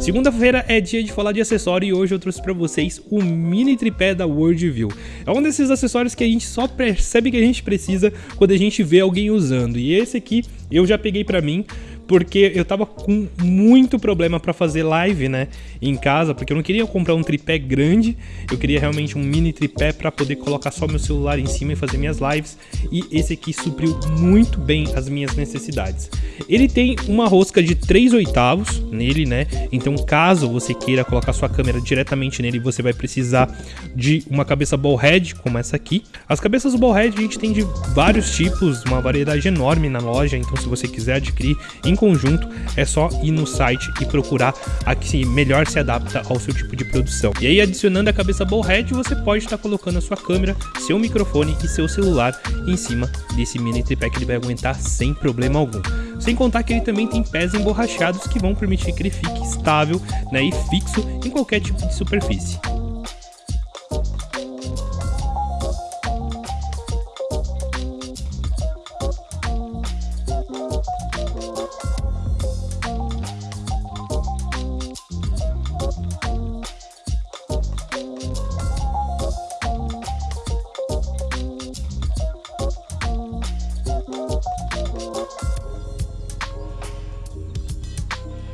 Segunda-feira é dia de falar de acessório e hoje eu trouxe para vocês o mini tripé da Worldview. É um desses acessórios que a gente só percebe que a gente precisa quando a gente vê alguém usando. E esse aqui eu já peguei para mim porque eu tava com muito problema para fazer live, né, em casa, porque eu não queria comprar um tripé grande, eu queria realmente um mini tripé para poder colocar só meu celular em cima e fazer minhas lives, e esse aqui supriu muito bem as minhas necessidades. Ele tem uma rosca de 3 oitavos nele, né, então caso você queira colocar sua câmera diretamente nele, você vai precisar de uma cabeça ball head, como essa aqui. As cabeças ball head a gente tem de vários tipos, uma variedade enorme na loja, então se você quiser adquirir em conjunto, é só ir no site e procurar a que melhor se adapta ao seu tipo de produção. E aí, adicionando a cabeça Ballhead, você pode estar colocando a sua câmera, seu microfone e seu celular em cima desse mini tripé que ele vai aguentar sem problema algum. Sem contar que ele também tem pés emborrachados que vão permitir que ele fique estável né, e fixo em qualquer tipo de superfície.